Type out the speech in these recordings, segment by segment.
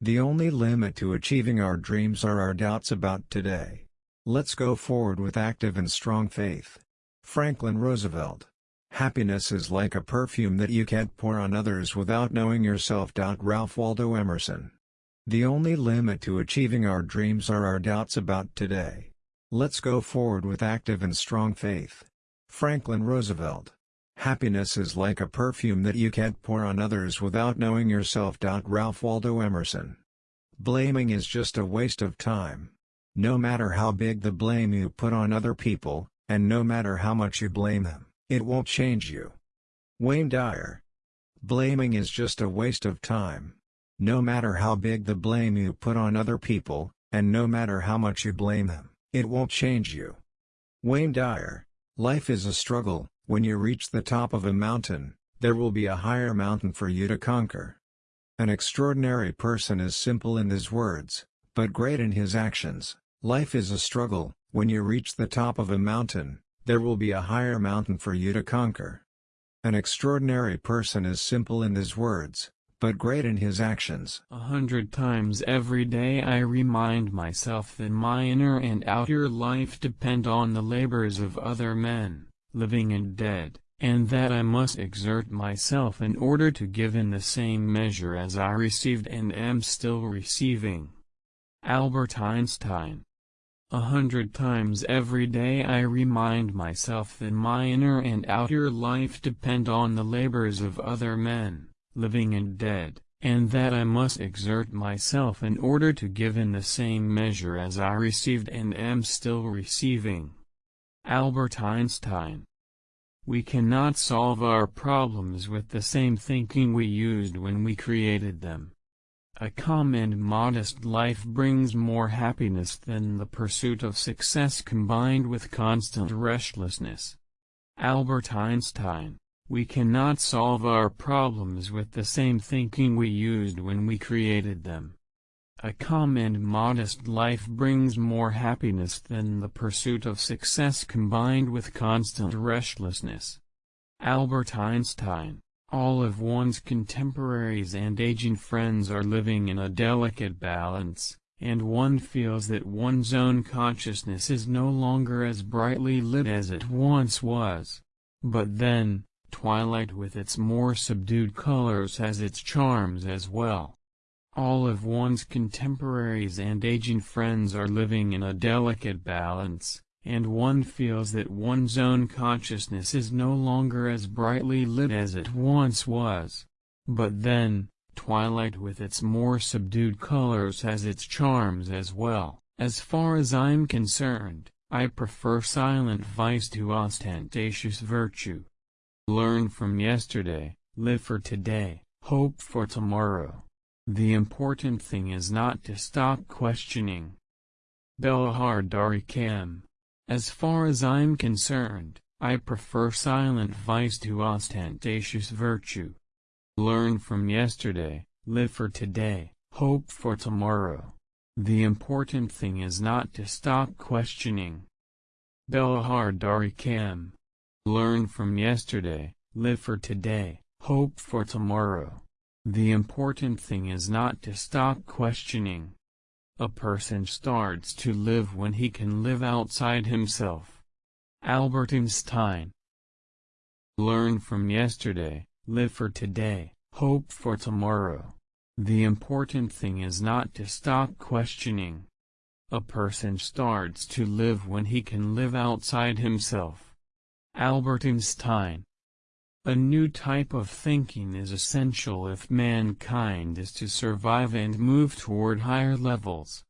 The only limit to achieving our dreams are our doubts about today. Let's go forward with active and strong faith. Franklin Roosevelt. Happiness is like a perfume that you can't pour on others without knowing yourself. Ralph Waldo Emerson. The only limit to achieving our dreams are our doubts about today. Let's go forward with active and strong faith. Franklin Roosevelt. Happiness is like a perfume that you can't pour on others without knowing yourself. Ralph Waldo Emerson. Blaming is just a waste of time. No matter how big the blame you put on other people, and no matter how much you blame them, it won't change you. Wayne Dyer. Blaming is just a waste of time. No matter how big the blame you put on other people, and no matter how much you blame them, it won't change you. Wayne Dyer. Life is a struggle, when you reach the top of a mountain, there will be a higher mountain for you to conquer. An extraordinary person is simple in his words, but great in his actions. Life is a struggle, when you reach the top of a mountain, there will be a higher mountain for you to conquer. An extraordinary person is simple in his words, but great in his actions. A hundred times every day I remind myself that my inner and outer life depend on the labors of other men, living and dead, and that I must exert myself in order to give in the same measure as I received and am still receiving. Albert Einstein a hundred times every day I remind myself that my inner and outer life depend on the labors of other men living and dead, and that I must exert myself in order to give in the same measure as I received and am still receiving. Albert Einstein We cannot solve our problems with the same thinking we used when we created them. A calm and modest life brings more happiness than the pursuit of success combined with constant restlessness. Albert Einstein we cannot solve our problems with the same thinking we used when we created them. A calm and modest life brings more happiness than the pursuit of success combined with constant restlessness. Albert Einstein All of one's contemporaries and aging friends are living in a delicate balance, and one feels that one's own consciousness is no longer as brightly lit as it once was. But then, Twilight with its more subdued colors has its charms as well. All of one's contemporaries and aging friends are living in a delicate balance, and one feels that one's own consciousness is no longer as brightly lit as it once was. But then, twilight with its more subdued colors has its charms as well. As far as I'm concerned, I prefer silent vice to ostentatious virtue. Learn from yesterday, live for today, hope for tomorrow. The important thing is not to stop questioning. Belahar Darikam. As far as I'm concerned, I prefer silent vice to ostentatious virtue. Learn from yesterday, live for today, hope for tomorrow. The important thing is not to stop questioning. Belahar Darikam. Learn from yesterday, live for today, hope for tomorrow. The important thing is not to stop questioning. A person starts to live when he can live outside himself. Albert Einstein Learn from yesterday, live for today, hope for tomorrow. The important thing is not to stop questioning. A person starts to live when he can live outside himself. Albert Einstein A new type of thinking is essential if mankind is to survive and move toward higher levels.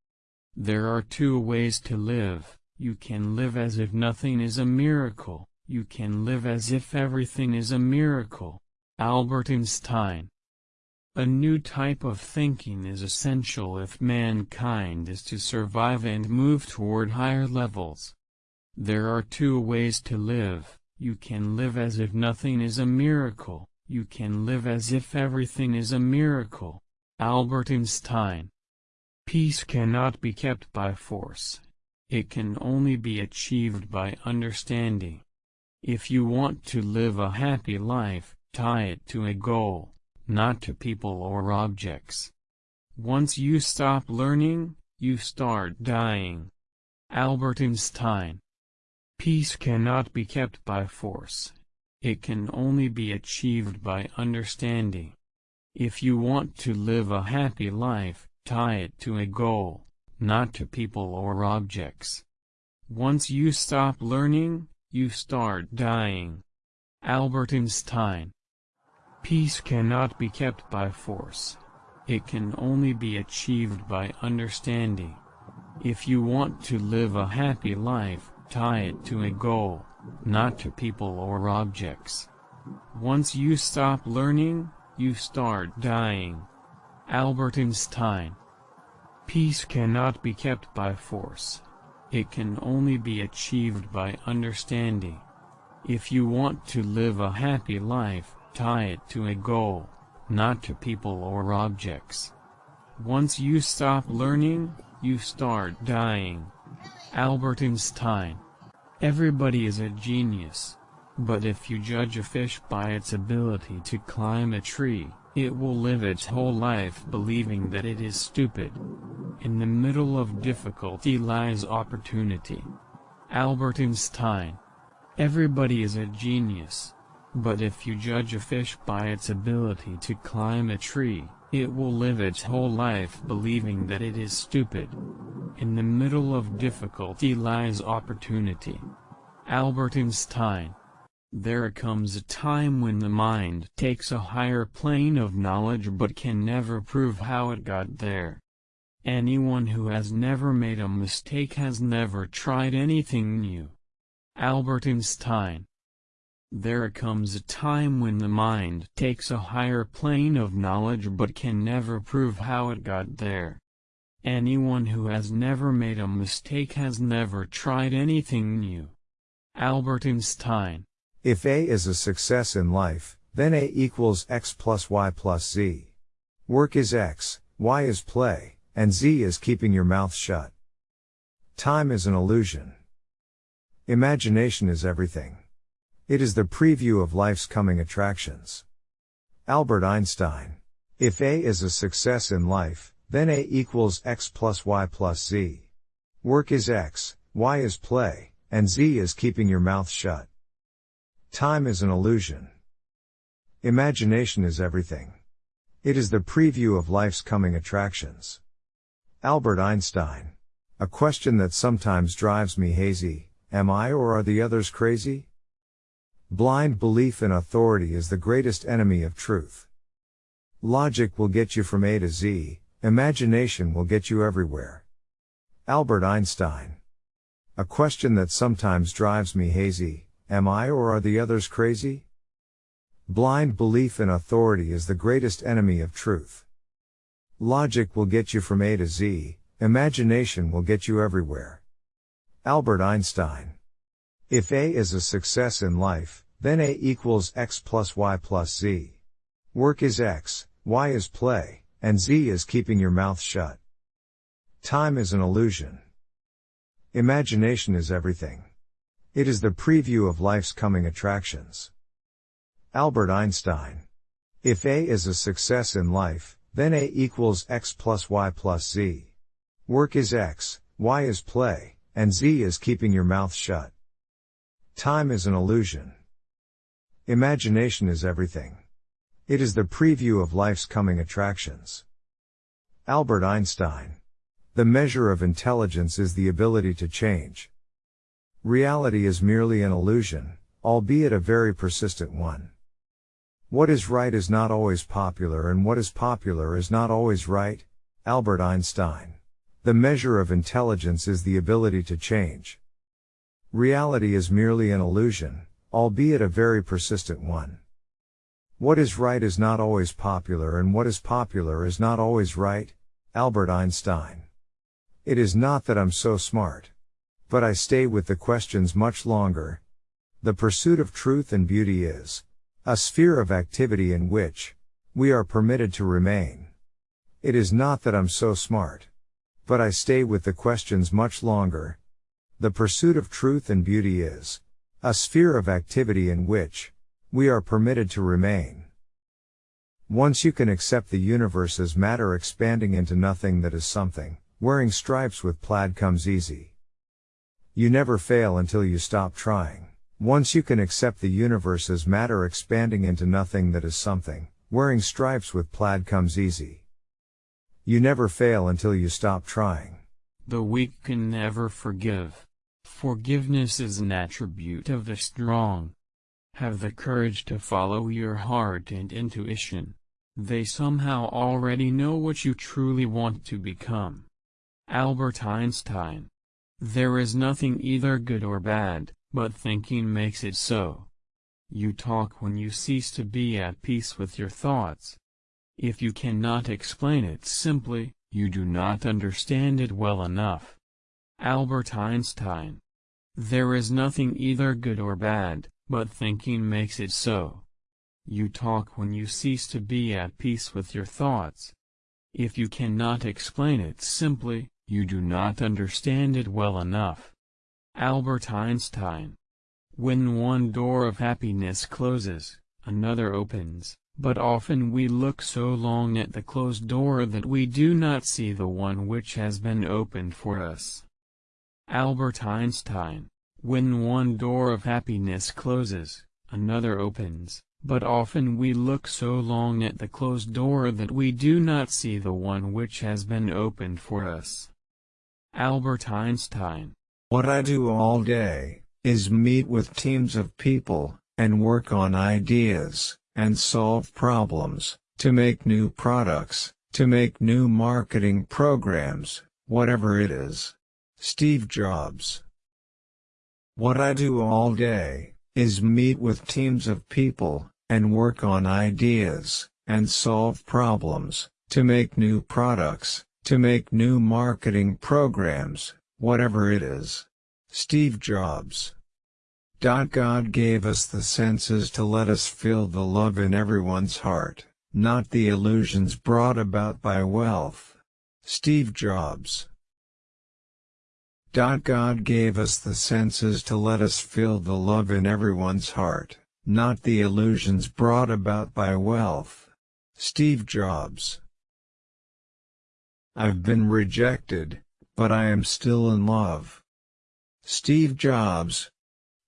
There are two ways to live, you can live as if nothing is a miracle, you can live as if everything is a miracle. Albert Einstein a new type of thinking is essential if mankind is to survive and move toward higher levels. There are two ways to live, you can live as if nothing is a miracle, you can live as if everything is a miracle. Albert Einstein Peace cannot be kept by force. It can only be achieved by understanding. If you want to live a happy life, tie it to a goal, not to people or objects. Once you stop learning, you start dying. Albert Einstein. Peace cannot be kept by force. It can only be achieved by understanding. If you want to live a happy life, tie it to a goal, not to people or objects. Once you stop learning, you start dying. Albert Einstein. Peace cannot be kept by force. It can only be achieved by understanding. If you want to live a happy life, tie it to a goal, not to people or objects. Once you stop learning, you start dying. Albert Einstein. Peace cannot be kept by force. It can only be achieved by understanding. If you want to live a happy life, tie it to a goal, not to people or objects. Once you stop learning, you start dying. Albert Einstein. Everybody is a genius. But if you judge a fish by its ability to climb a tree, it will live its whole life believing that it is stupid. In the middle of difficulty lies opportunity. Albert Einstein. Everybody is a genius. But if you judge a fish by its ability to climb a tree, it will live its whole life believing that it is stupid. In the middle of difficulty lies opportunity. Albert Einstein. There comes a time when the mind takes a higher plane of knowledge but can never prove how it got there. Anyone who has never made a mistake has never tried anything new. Albert Einstein. There comes a time when the mind takes a higher plane of knowledge but can never prove how it got there. Anyone who has never made a mistake has never tried anything new. Albert Einstein. If A is a success in life, then A equals X plus Y plus Z. Work is X, Y is play, and Z is keeping your mouth shut. Time is an illusion. Imagination is everything. It is the preview of life's coming attractions. Albert Einstein. If A is a success in life, then A equals X plus Y plus Z. Work is X, Y is play, and Z is keeping your mouth shut. Time is an illusion. Imagination is everything. It is the preview of life's coming attractions. Albert Einstein. A question that sometimes drives me hazy, am I or are the others crazy? Blind belief in authority is the greatest enemy of truth. Logic will get you from A to Z, imagination will get you everywhere. Albert Einstein. A question that sometimes drives me hazy, am I or are the others crazy? Blind belief in authority is the greatest enemy of truth. Logic will get you from A to Z, imagination will get you everywhere. Albert Einstein. If A is a success in life, then A equals X plus Y plus Z. Work is X, Y is play, and Z is keeping your mouth shut. Time is an illusion. Imagination is everything. It is the preview of life's coming attractions. Albert Einstein. If A is a success in life, then A equals X plus Y plus Z. Work is X, Y is play, and Z is keeping your mouth shut. Time is an illusion. Imagination is everything. It is the preview of life's coming attractions. Albert Einstein. The measure of intelligence is the ability to change. Reality is merely an illusion, albeit a very persistent one. What is right is not always popular and what is popular is not always right. Albert Einstein. The measure of intelligence is the ability to change. Reality is merely an illusion, albeit a very persistent one. What is right is not always popular and what is popular is not always right. Albert Einstein. It is not that I'm so smart. But I stay with the questions much longer. The pursuit of truth and beauty is a sphere of activity in which we are permitted to remain. It is not that I'm so smart. But I stay with the questions much longer. The pursuit of truth and beauty is a sphere of activity in which we are permitted to remain. Once you can accept the universe as matter expanding into nothing that is something, wearing stripes with plaid comes easy. You never fail until you stop trying. Once you can accept the universe as matter expanding into nothing that is something, wearing stripes with plaid comes easy. You never fail until you stop trying. The weak can never forgive. Forgiveness is an attribute of the strong. Have the courage to follow your heart and intuition. They somehow already know what you truly want to become. Albert Einstein. There is nothing either good or bad, but thinking makes it so. You talk when you cease to be at peace with your thoughts. If you cannot explain it simply, you do not understand it well enough. Albert Einstein. There is nothing either good or bad, but thinking makes it so. You talk when you cease to be at peace with your thoughts. If you cannot explain it simply, you do not understand it well enough. Albert Einstein. When one door of happiness closes, another opens, but often we look so long at the closed door that we do not see the one which has been opened for us. Albert Einstein. When one door of happiness closes, another opens, but often we look so long at the closed door that we do not see the one which has been opened for us. Albert Einstein. What I do all day, is meet with teams of people, and work on ideas, and solve problems, to make new products, to make new marketing programs, whatever it is. Steve Jobs. What I do all day, is meet with teams of people, and work on ideas, and solve problems, to make new products, to make new marketing programs, whatever it is. Steve Jobs. God gave us the senses to let us feel the love in everyone's heart, not the illusions brought about by wealth. Steve Jobs. God gave us the senses to let us feel the love in everyone's heart, not the illusions brought about by wealth. Steve Jobs. I've been rejected, but I am still in love. Steve Jobs.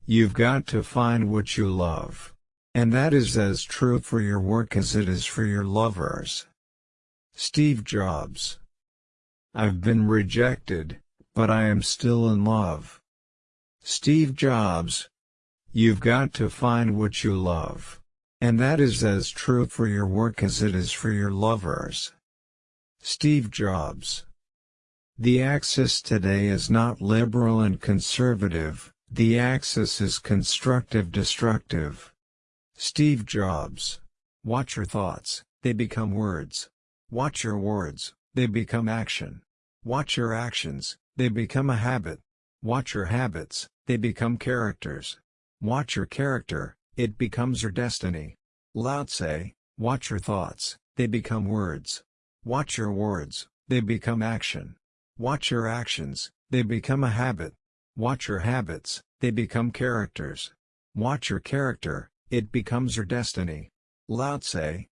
You've got to find what you love. And that is as true for your work as it is for your lovers. Steve Jobs. I've been rejected, but I am still in love. Steve Jobs. You've got to find what you love. And that is as true for your work as it is for your lovers. Steve Jobs. The axis today is not liberal and conservative, the axis is constructive-destructive. Steve Jobs. Watch your thoughts, they become words. Watch your words, they become action. Watch your actions, they become a habit. Watch your habits, they become characters. Watch your character, it becomes your destiny. Lao Tse, watch your thoughts, they become words. Watch your words, they become action. Watch your actions, they become a habit. Watch your habits, they become characters. Watch your character, it becomes your destiny. Lao Tse,